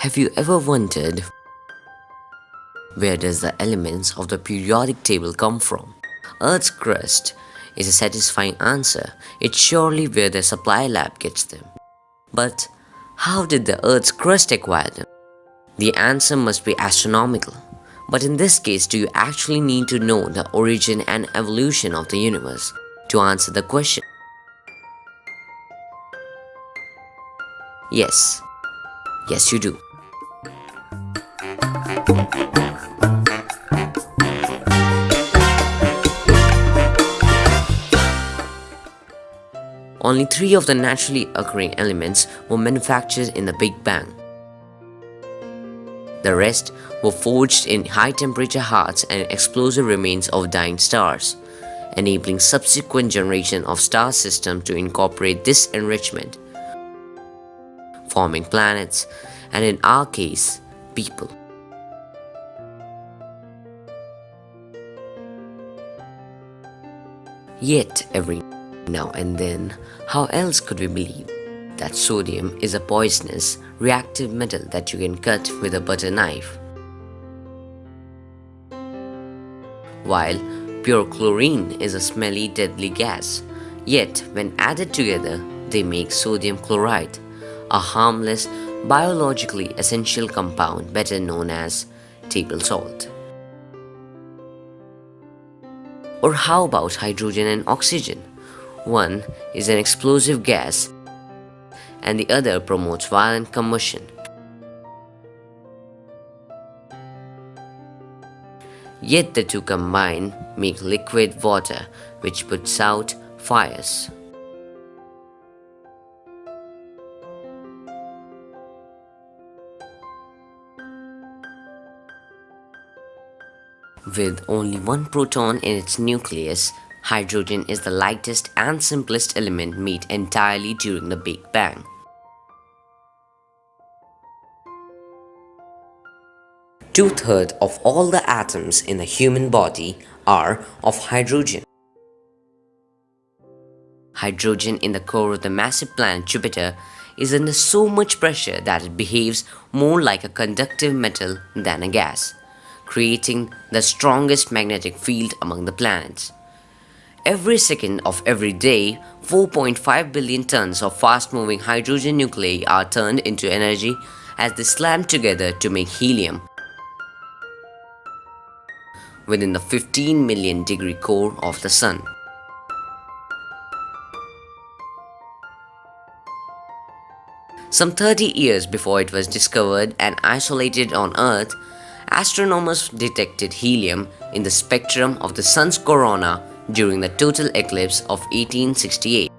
Have you ever wondered where does the elements of the periodic table come from? Earth's crust is a satisfying answer. It's surely where the supply lab gets them. But how did the Earth's crust acquire them? The answer must be astronomical. But in this case, do you actually need to know the origin and evolution of the universe to answer the question? Yes. Yes, you do. Only three of the naturally occurring elements were manufactured in the Big Bang. The rest were forged in high-temperature hearts and explosive remains of dying stars, enabling subsequent generation of star systems to incorporate this enrichment, forming planets, and in our case, people. Yet every now and then, how else could we believe that sodium is a poisonous, reactive metal that you can cut with a butter knife? While pure chlorine is a smelly, deadly gas, yet when added together, they make sodium chloride, a harmless, biologically essential compound better known as table salt. Or how about hydrogen and oxygen? One is an explosive gas and the other promotes violent combustion. Yet the two combine make liquid water which puts out fires. With only one proton in its nucleus, hydrogen is the lightest and simplest element made entirely during the Big Bang. Two-thirds of all the atoms in the human body are of hydrogen. Hydrogen in the core of the massive planet Jupiter is under so much pressure that it behaves more like a conductive metal than a gas creating the strongest magnetic field among the planets. Every second of every day, 4.5 billion tons of fast-moving hydrogen nuclei are turned into energy as they slam together to make helium within the 15 million degree core of the Sun. Some 30 years before it was discovered and isolated on Earth, astronomers detected helium in the spectrum of the Sun's corona during the total eclipse of 1868.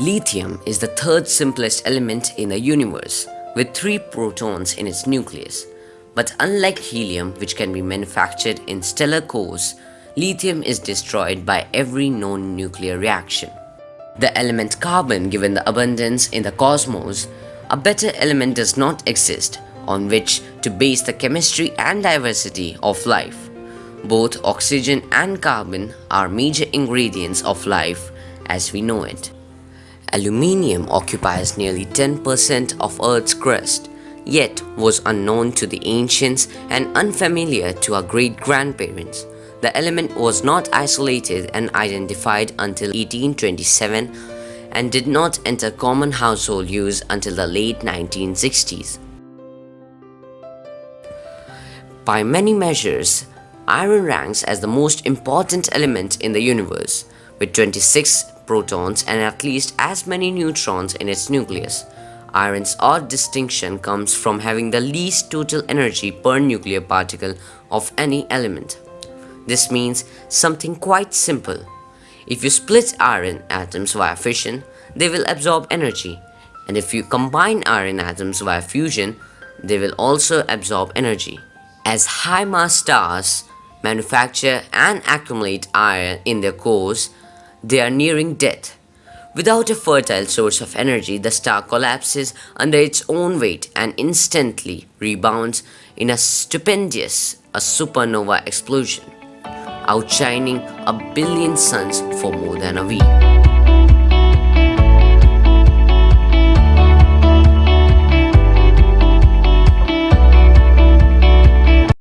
Lithium is the third simplest element in the universe, with three protons in its nucleus. But unlike helium, which can be manufactured in stellar cores, lithium is destroyed by every known nuclear reaction. The element carbon, given the abundance in the cosmos, a better element does not exist on which to base the chemistry and diversity of life. Both oxygen and carbon are major ingredients of life as we know it. Aluminium occupies nearly 10% of Earth's crust, yet was unknown to the ancients and unfamiliar to our great-grandparents. The element was not isolated and identified until 1827 and did not enter common household use until the late 1960s. By many measures, iron ranks as the most important element in the universe, with 26 protons and at least as many neutrons in its nucleus. Iron's odd distinction comes from having the least total energy per nuclear particle of any element. This means something quite simple. If you split iron atoms via fission, they will absorb energy. And if you combine iron atoms via fusion, they will also absorb energy. As high-mass stars manufacture and accumulate iron in their cores, they are nearing death. Without a fertile source of energy, the star collapses under its own weight and instantly rebounds in a stupendous a supernova explosion outshining a billion suns for more than a week.